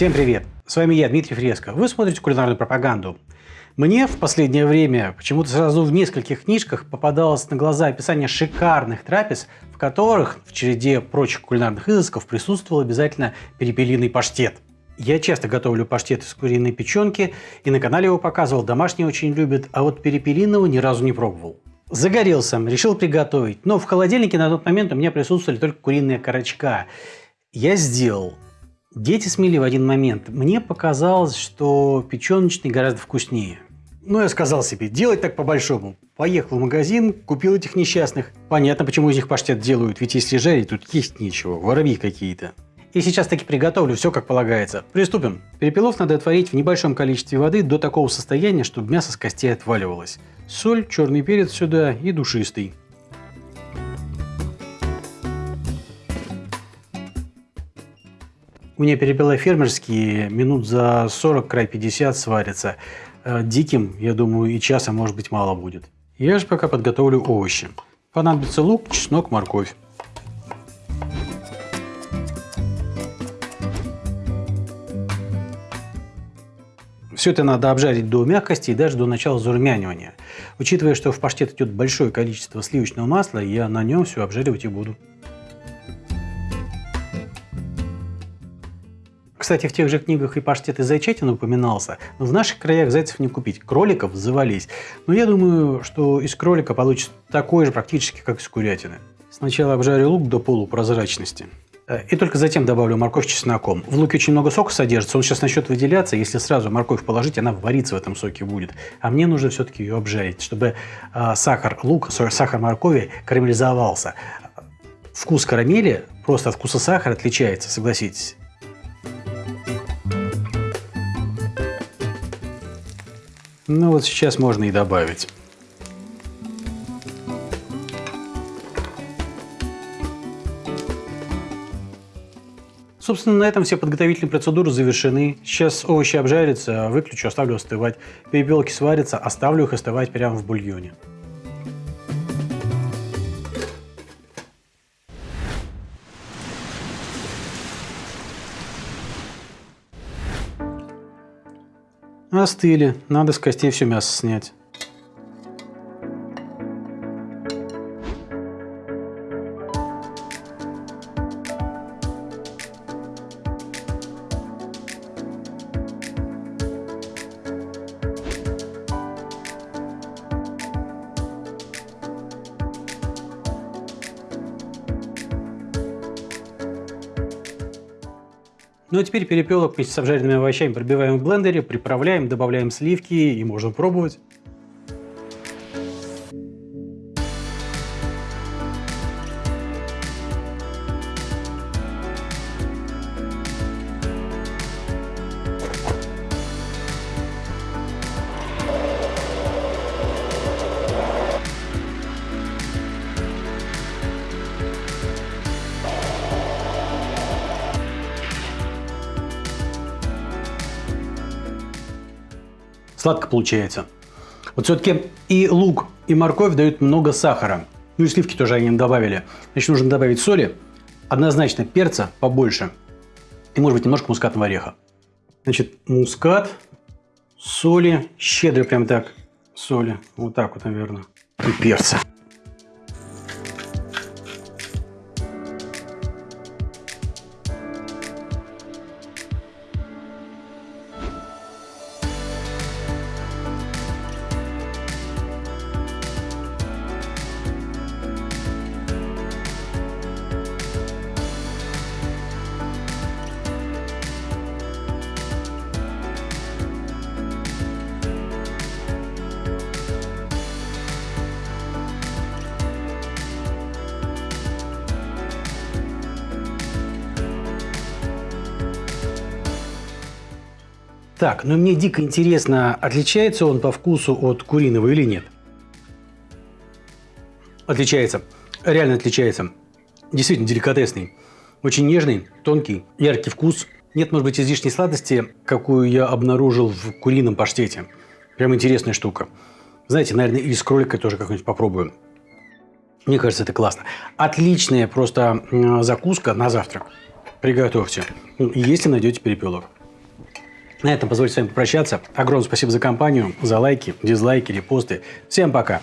Всем привет! С вами я, Дмитрий Фреско. Вы смотрите кулинарную пропаганду. Мне в последнее время почему-то сразу в нескольких книжках попадалось на глаза описание шикарных трапез, в которых в череде прочих кулинарных изысков присутствовал обязательно перепелиный паштет. Я часто готовлю паштет из куриной печенки, и на канале его показывал, домашние очень любят, а вот перепелиного ни разу не пробовал. Загорелся, решил приготовить, но в холодильнике на тот момент у меня присутствовали только куриные корочка. Я сделал. Дети смели в один момент. Мне показалось, что печеночный гораздо вкуснее. Ну, я сказал себе, делать так по-большому. Поехал в магазин, купил этих несчастных. Понятно, почему из них паштет делают, ведь если жарить, тут есть нечего, воробьи какие-то. И сейчас таки приготовлю все как полагается. Приступим. Перепелов надо отварить в небольшом количестве воды до такого состояния, чтобы мясо с костей отваливалось. Соль, черный перец сюда и душистый. Меня перепела фермерские, минут за 40, край 50 сварятся. Э, диким, я думаю, и часа может быть мало будет. Я же пока подготовлю овощи. Понадобится лук, чеснок, морковь. Все это надо обжарить до мягкости и даже до начала зарумянивания. Учитывая, что в паштет идет большое количество сливочного масла, я на нем все обжаривать и буду. Кстати, в тех же книгах и паштет из зайчатины упоминался, но в наших краях зайцев не купить, кроликов завались. Но я думаю, что из кролика получится такой же практически, как из курятины. Сначала обжарю лук до полупрозрачности. Э, и только затем добавлю морковь с чесноком. В луке очень много сока содержится, он сейчас начнет выделяться. Если сразу морковь положить, она вариться в этом соке будет. А мне нужно все-таки ее обжарить, чтобы э, сахар лука, сахар моркови карамелизовался. Вкус карамели просто от вкуса сахара отличается, согласитесь. Ну вот сейчас можно и добавить. Собственно, на этом все подготовительные процедуры завершены. Сейчас овощи обжарятся, выключу, оставлю остывать. Перепелки сварятся, оставлю их остывать прямо в бульоне. Остыли. Надо с костей все мясо снять. Ну а теперь перепелок вместе с обжаренными овощами пробиваем в блендере, приправляем, добавляем сливки и можно пробовать. Сладко получается. Вот все-таки и лук, и морковь дают много сахара. Ну и сливки тоже они добавили. Значит, нужно добавить соли, однозначно перца побольше. И, может быть, немножко мускатного ореха. Значит, мускат, соли, щедро прям так соли. Вот так вот, наверное. И перца. Так, но мне дико интересно, отличается он по вкусу от куриного или нет? Отличается. Реально отличается. Действительно деликатесный. Очень нежный, тонкий, яркий вкус. Нет, может быть, излишней сладости, какую я обнаружил в курином паштете. Прям интересная штука. Знаете, наверное, и с кролика тоже как-нибудь попробую. Мне кажется, это классно. Отличная просто закуска на завтрак. Приготовьте. Ну, если найдете перепелок. На этом позвольте с вами попрощаться. Огромное спасибо за компанию, за лайки, дизлайки, репосты. Всем пока!